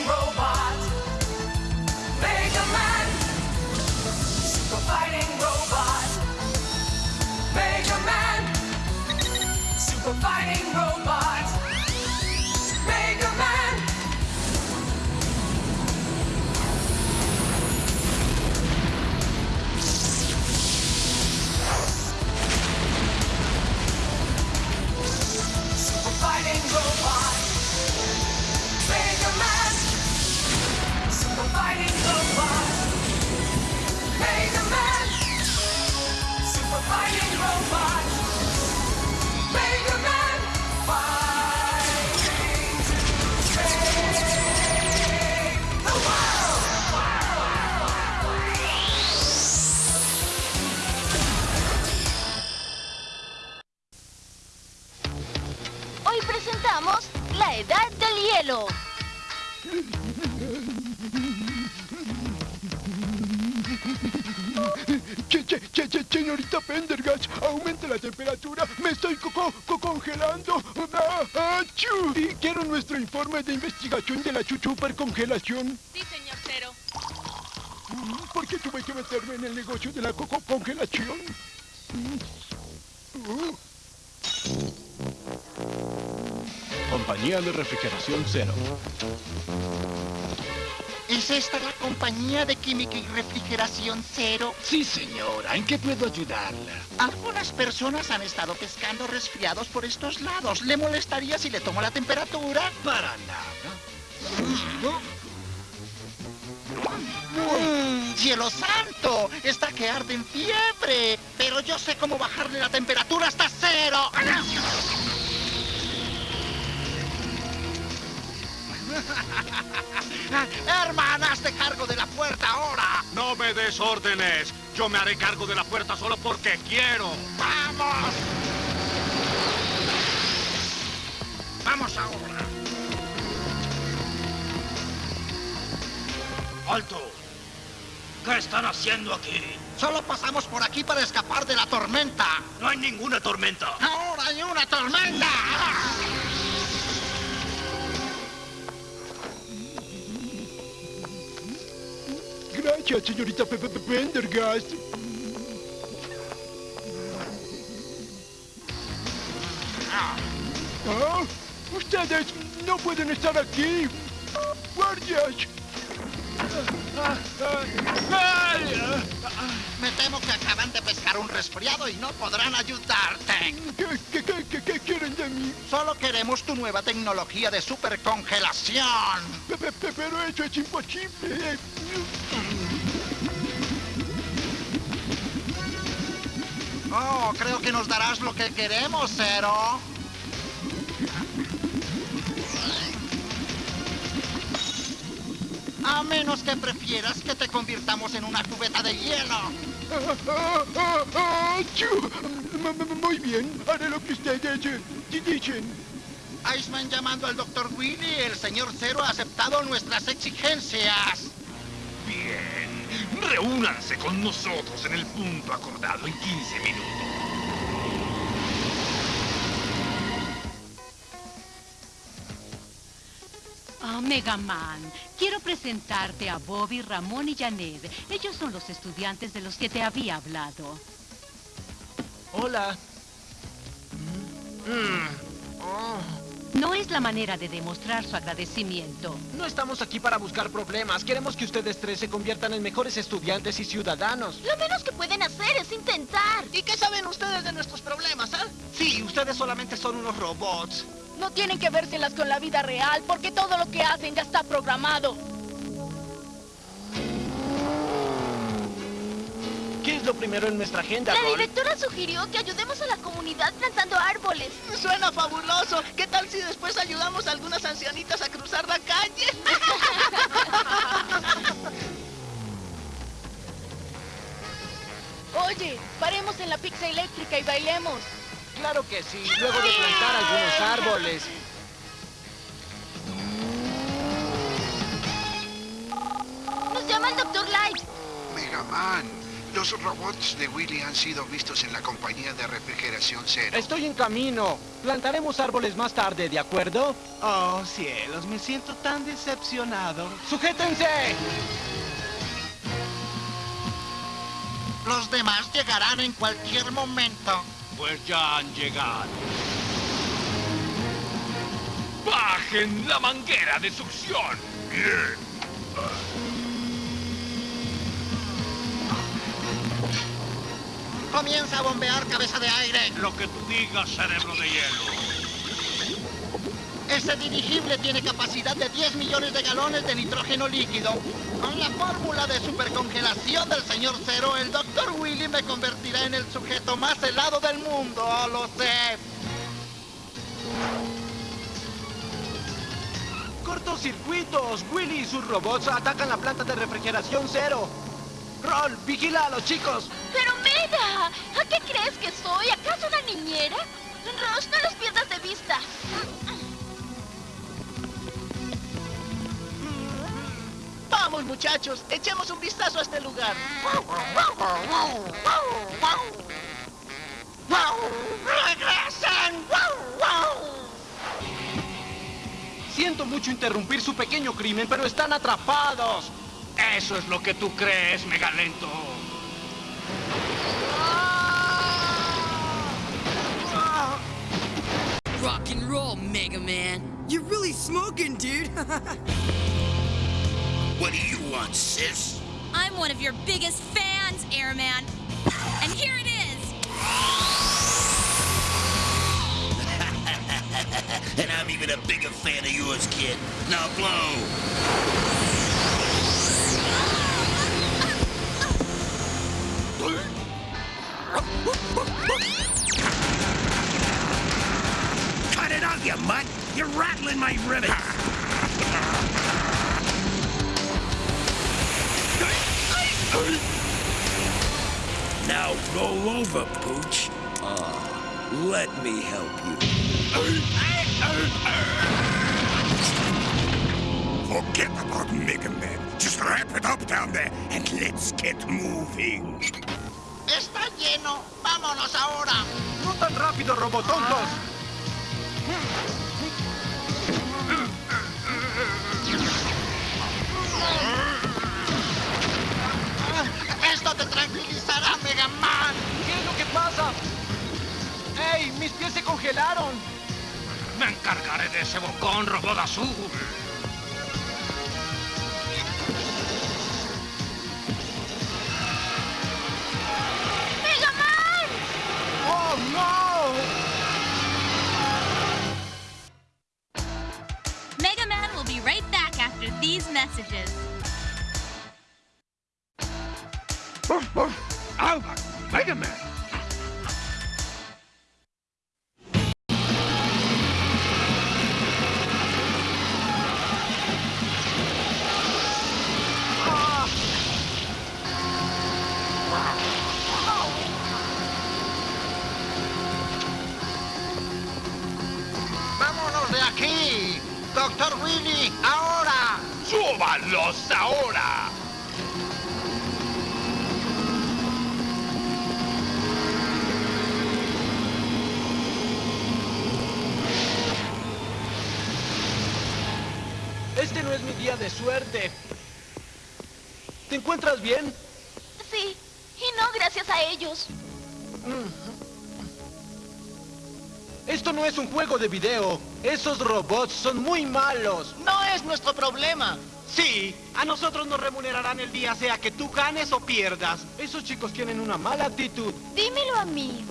roll. Supercongelación. Sí, señor Cero. ¿Por qué tuve que meterme en el negocio de la co- co- congelación? Uh. Compañía de refrigeración cero. ¿Es esta la compañía de química y refrigeración cero? Sí, señora. ¿En qué puedo ayudarla? Algunas personas han estado pescando resfriados por estos lados. ¿Le molestaría si le tomo la temperatura? Para nada. ¡Mmm! ¡Cielo santo! Está que arde en fiebre. Pero yo sé cómo bajarle la temperatura hasta cero. Hermana, hazte cargo de la puerta ahora. No me des órdenes. Yo me haré cargo de la puerta solo porque quiero. ¡Vamos! ¡Vamos ahora! ¡Alto! ¿Qué están haciendo aquí? Solo pasamos por aquí para escapar de la tormenta. No hay ninguna tormenta. ¡Ahora hay una tormenta! Gracias, señorita Pe- Pe- Pe- Pendergast. Ah, Ustedes no pueden estar aquí. ¡Guardias! Me temo que acaban de pescar un resfriado y no podrán ayudarte. ¿Qué, qué, qué, quieren de mí? Solo queremos tu nueva tecnología de supercongelación. Pe- pe- pe- Pero eso es imposible. Oh, creo que nos darás lo que queremos, Cero. A menos que prefieras que te convirtamos en una cubeta de hielo. Muy bien, haré lo que ustedes dicen. Iceman llamando al Dr. Willy, el señor Cero ha aceptado nuestras exigencias. Bien. Reúnanse con nosotros en el punto acordado en 15 minutos. Mega Man, quiero presentarte a Bobby, Ramón y Janet. Ellos son los estudiantes de los que te había hablado. Hola. No es la manera de demostrar su agradecimiento. No estamos aquí para buscar problemas. Queremos que ustedes tres se conviertan en mejores estudiantes y ciudadanos. Lo menos que pueden hacer es intentar. ¿Y qué saben ustedes de nuestros problemas, ah? Sí, ustedes solamente son unos robots. No tienen que vérselas con la vida real porque todo lo que hacen ya está programado. ¿Qué es lo primero en nuestra agenda, La Ron? directora sugirió que ayudemos a la comunidad plantando árboles. Suena fabuloso. ¿Qué tal si después ayudamos a algunas ancianitas a cruzar la calle? Oye, paremos en la pizza eléctrica y bailemos. Claro que sí, luego de plantar algunos árboles. Nos llama el Dr. Light. Mega Man, Los robots de Willy han sido vistos en la compañía de refrigeración cero. Estoy en camino. Plantaremos árboles más tarde, ¿de acuerdo? Oh, cielos, me siento tan decepcionado. ¡Sujétense! Los demás llegarán en cualquier momento. Pues ya han llegado. ¡Bajen la manguera de succión! Bien. Comienza a bombear cabeza de aire. Lo que tú digas, cerebro de hielo. Este dirigible tiene capacidad de 10 millones de galones de nitrógeno líquido. Con la fórmula de supercongelación del señor Cero, el Dr. Willy me convertirá en el sujeto más helado del mundo. Oh, lo sé. ¡Cortocircuitos! Willy y sus robots atacan la planta de refrigeración cero. Roll, vigila a los chicos. ¡Pero Mega! ¿A qué crees que soy? ¿Acaso una niñera? Ross, no los pierdas de vista. Vamos, muchachos, echemos un vistazo a este lugar. ¡Regresen! Siento mucho interrumpir su pequeño crimen, pero están atrapados. Eso es lo que tú crees, megalento. Rock and roll, Mega Man. You're really smoking, dude. What do you want, sis? I'm one of your biggest fans, Airman. And here it is. and I'm even a bigger fan of yours, kid. Now blow. Cut it out, you mutt! You're rattling my rivets! Now roll over, Pooch. Ah, let me help you. Forget about Mega Man. Just wrap it up down there and let's get moving. Está lleno. Vámonos ahora. No tan rápido, robotontos. Esto pasa? ¡Ey! ¡Mis pies se congelaron! Me encargaré de ese bocón, robot azul. ¡Mega Man! ¡Oh, no! Mega Man will be right back after these messages. Encuentras bien? Sí, y no gracias a ellos. Esto no es un juego de video. Esos robots son muy malos. No es nuestro problema. Sí, a nosotros nos remunerarán el día sea que tú ganes o pierdas. Esos chicos tienen una mala actitud. Dímelo a mí.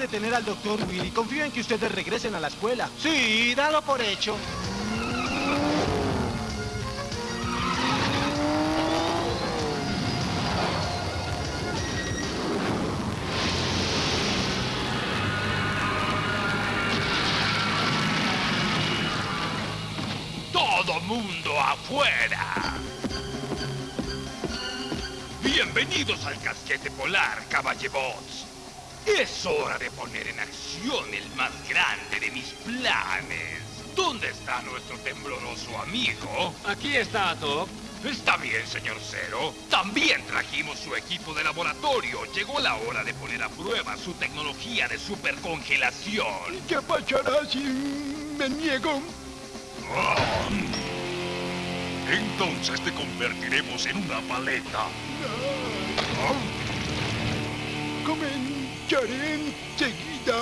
Detener al doctor Willy. Confío en que ustedes regresen a la escuela. Sí, dalo por hecho. ¡Todo mundo afuera! Bienvenidos al casquete polar, caballebots. Es hora de poner en acción el más grande de mis planes. ¿Dónde está nuestro tembloroso amigo? Aquí está, Doc. Está bien, señor Cero. También trajimos su equipo de laboratorio. Llegó la hora de poner a prueba su tecnología de supercongelación. ¿Qué pasará si me niego? Ah. Entonces te convertiremos en una paleta. Comenzaré enseguida.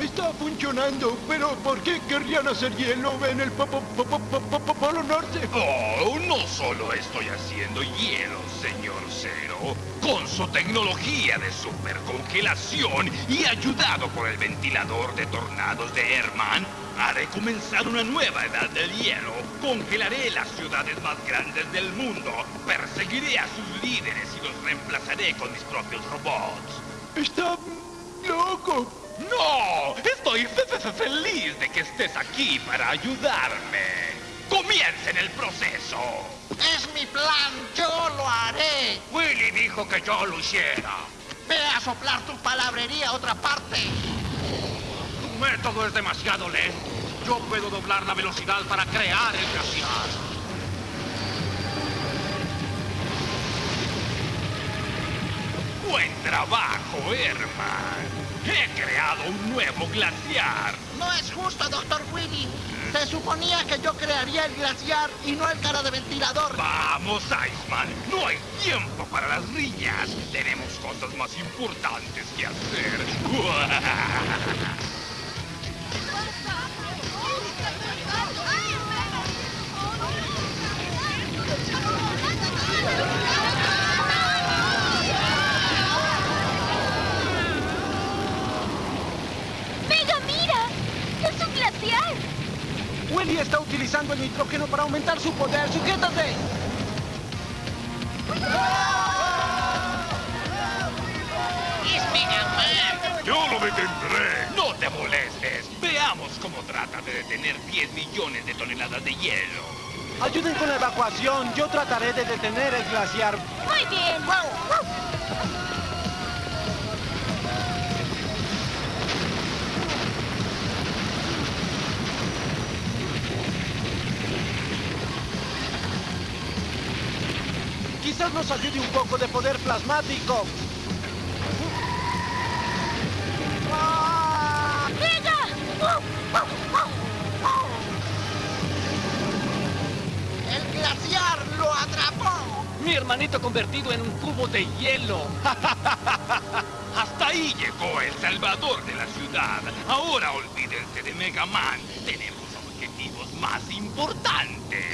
Está funcionando, pero ¿por qué querrían hacer hielo en el po- po- po- po- po- po- Polo Norte? Oh, no solo estoy haciendo hielo, señor Cero. Con su tecnología de supercongelación y ayudado por el ventilador de tornados de Herman, haré comenzar una nueva edad del hielo. Congelaré las ciudades más grandes del mundo. Perseguiré a sus líderes y los reemplazaré con mis propios robots. Está loco. ¡No! Estoy fe- fe- fe- feliz de que estés aquí para ayudarme. ¡Comiencen el proceso! Es mi plan, yo lo haré. Willy dijo que yo lo hiciera. Ve a soplar tu palabrería a otra parte. Tu método es demasiado lento. Yo puedo doblar la velocidad para crear el glaciar. Buen trabajo, Herman. He creado un nuevo glaciar. No es justo, doctor Willy. Se suponía que yo crearía el glaciar y no el cara de ventilador. Vamos, Iceman. No hay tiempo para las riñas. Tenemos cosas más importantes que hacer. ¡Mega, mira! ¡Es un glaciar! Willy está utilizando el nitrógeno para aumentar su poder. ¡Sujétate! ¡Es Mega Man! Yo lo detendré. No te molestes. Veamos cómo trata de detener 10 millones de toneladas de hielo. Ayuden con la evacuación. Yo trataré de detener el glaciar. Muy bien. Quizás nos ayude un poco de poder plasmático. ¡Mega! Atrapó! Mi hermanito convertido en un cubo de hielo. Hasta ahí llegó el salvador de la ciudad. Ahora olvídense de Mega Man. Tenemos objetivos más importantes.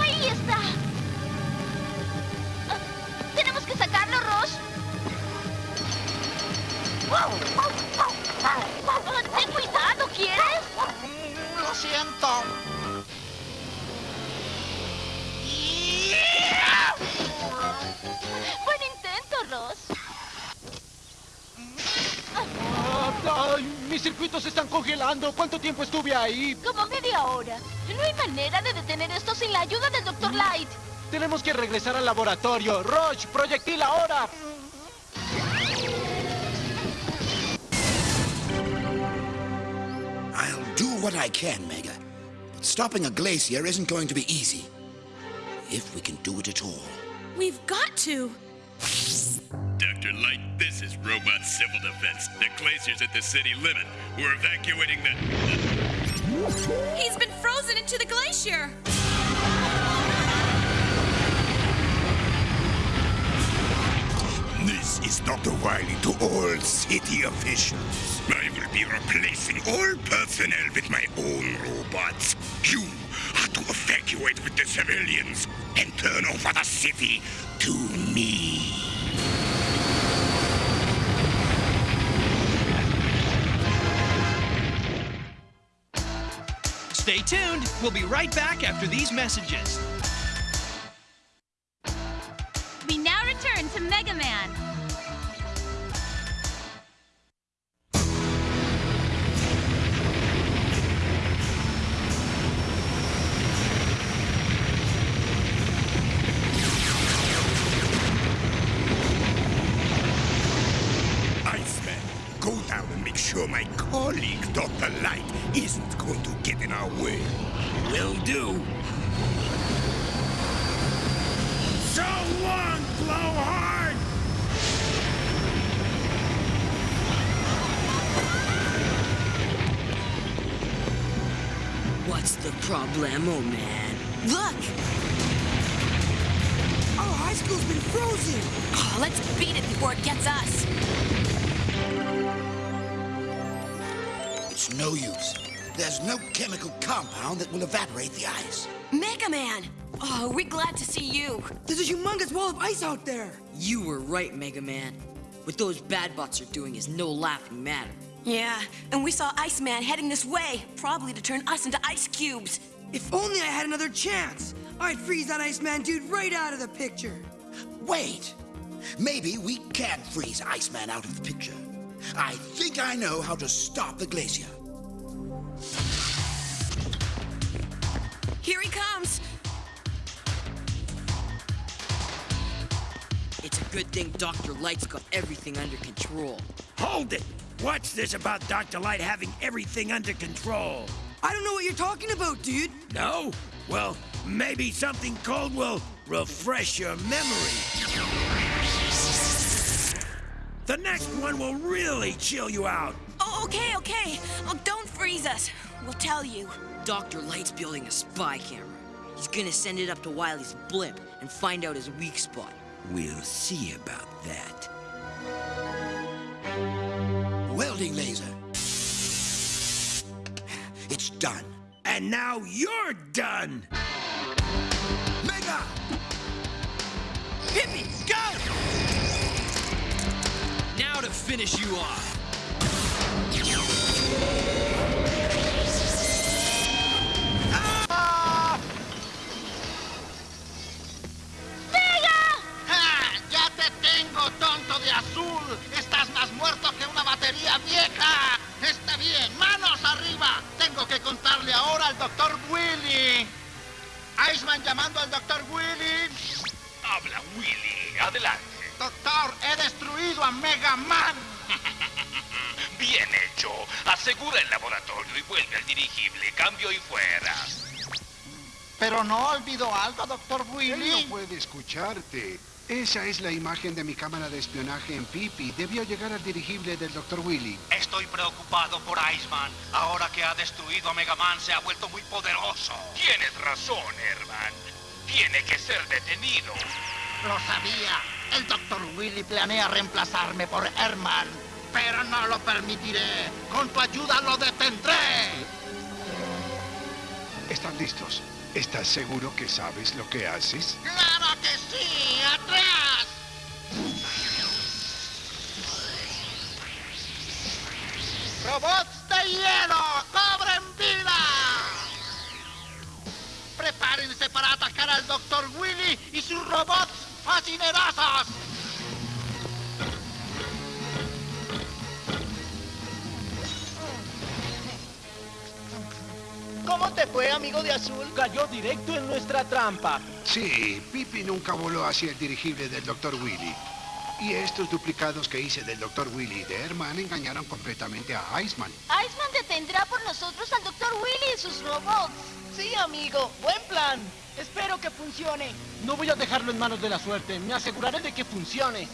¡Ahí está! Ah, ¡Tenemos que sacarlo, Ross! Ah, ¡Ten cuidado, ¿quieres? Siento. Buen intento, Ross. ¡Ay! Mis circuitos se están congelando. ¿Cuánto tiempo estuve ahí? Como media hora. No hay manera de detener esto sin la ayuda del Dr. Light. Tenemos que regresar al laboratorio. Roach, proyectil ahora. What I can, Mega. But stopping a glacier isn't going to be easy. If we can do it at all. We've got to. Dr. Light, this is Robot Civil Defense. The glacier's at the city limit. We're evacuating the... He's been frozen into the glacier. This is Dr. Wily to all city officials. Will be replacing all personnel with my own robots. You are to evacuate with the civilians and turn over the city to me. Stay tuned. We'll be right back after these messages. My colleague, Dr. Light, isn't going to get in our way. Will do. So long, Blowhard! What's the problem, problemo, man? Look! Our high school's been frozen! Oh, let's beat it before it gets us. No use. There's no chemical compound that will evaporate the ice. Mega Man! Oh, we're glad to see you. There's a humongous wall of ice out there! You were right, Mega Man. What those bad bots are doing is no laughing matter. Yeah, and we saw Iceman heading this way, probably to turn us into ice cubes. If only I had another chance! I'd freeze that Iceman dude right out of the picture! Wait! Maybe we can freeze Iceman out of the picture. I think I know how to stop the glacier. Here he comes! It's a good thing Dr. Light's got everything under control. Hold it! What's this about Dr. Light having everything under control? I don't know what you're talking about, dude! No? Well, maybe something cold will refresh your memory. The next one will really chill you out. Okay, okay. Oh, don't freeze us. We'll tell you. Dr. Light's building a spy camera. He's gonna send it up to Wily's blimp and find out his weak spot. We'll see about that. Welding laser. It's done. And now you're done! Mega! Hit me! Go! Now to finish you off. Pero no olvidó algo, doctor Él Willy. no puede escucharte. Esa es la imagen de mi cámara de espionaje en Pipi. Debió llegar al dirigible del Dr. Willy. Estoy preocupado por Iceman. Ahora que ha destruido a Mega Man, se ha vuelto muy poderoso. Tienes razón, Herman. Tiene que ser detenido. Lo sabía. El doctor Willy planea reemplazarme por Herman. Pero no lo permitiré. Con tu ayuda lo detendré. ¿Están listos? ¿Estás seguro que sabes lo que haces? ¡Claro que sí! ¡Atrás! ¡Robots de hielo! ¡Cobren vida! Prepárense para atacar al Dr. Willy y sus robots fascinerosos. Te fue, amigo de azul? Cayó directo en nuestra trampa. Sí, Pipi nunca voló hacia el dirigible del Dr. Willy. Y estos duplicados que hice del Dr. Willy y de Herman engañaron completamente a Iceman. Iceman detendrá por nosotros al Dr. Willy y sus robots. Sí, amigo. Buen plan. Espero que funcione. No voy a dejarlo en manos de la suerte. Me aseguraré de que funcione.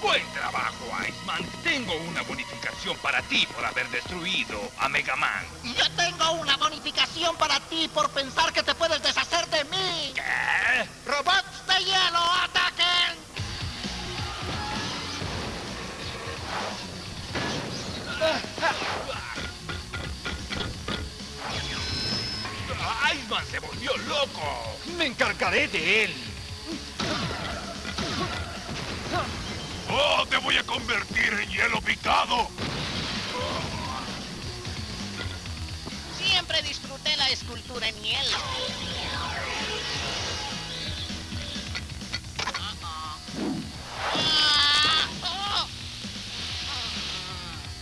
Buen trabajo, Iceman. Tengo una bonificación para ti por haber destruido a Mega Man. Y yo tengo una bonificación para ti por pensar que te puedes deshacer de mí. ¿Qué? ¡Robots de hielo, ataquen! Iceman se volvió loco. Me encargaré de él. Convertir en hielo picado! Siempre disfruté la escultura en hielo.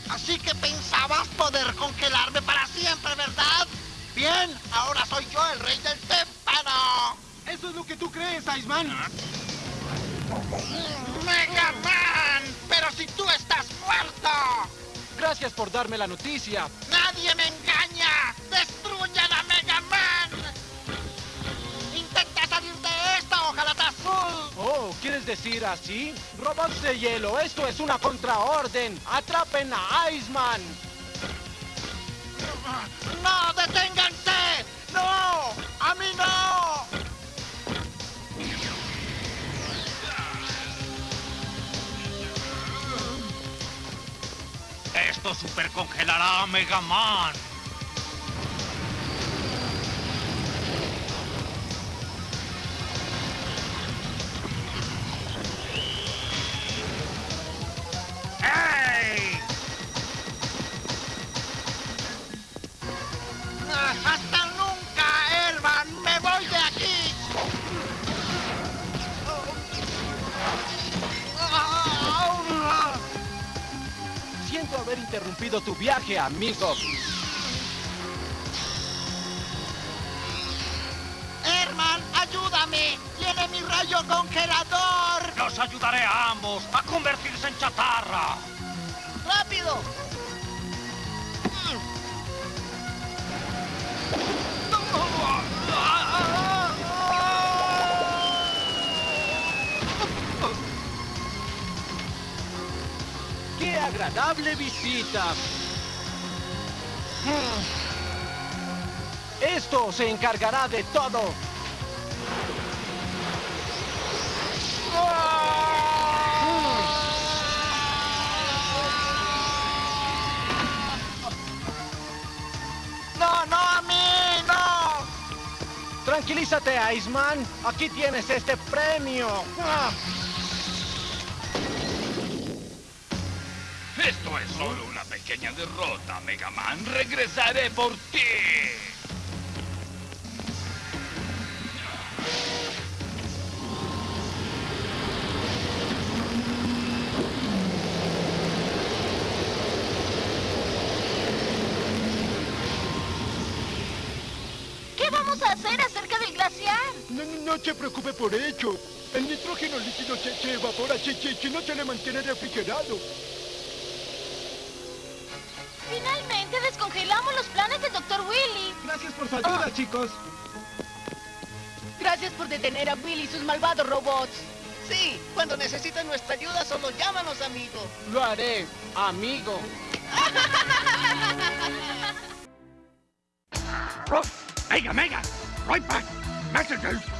Así que pensabas poder congelarme para siempre, ¿verdad? Bien, ahora soy yo el rey del témpano. Eso es lo que tú crees, Iceman. ¡Mega Gracias por darme la noticia. ¡Nadie me engaña! ¡Destruyan a Mega Man! ¡Intenta salir de esto, ojalá azul! Oh, ¿quieres decir así? Robots de hielo, esto es una contraorden. ¡Atrapen a Iceman! Supercongelará a Mega Man. Viaje, amigo. ¡Herman, ayúdame! ¡Tiene mi rayo congelador! Los ayudaré a ambos a convertirse en chatarra. ¡Rápido! ¡Qué agradable visita! Esto se encargará de todo. ¡No, no, a mí! ¡No! Tranquilízate, Iceman. Aquí tienes este premio. Esto es solo pequeña derrota, Mega Man. Regresaré por ti. ¿Qué vamos a hacer acerca del glaciar? No, no, no se preocupe por ello. El nitrógeno líquido se, se evapora si, si, si no se le mantiene refrigerado. Gracias por su ayuda, chicos. Gracias por detener a Willy y sus malvados robots. Sí, cuando necesiten nuestra ayuda, solo llámanos, amigo. Lo haré, amigo. Mega, Mega! Right back! Messages!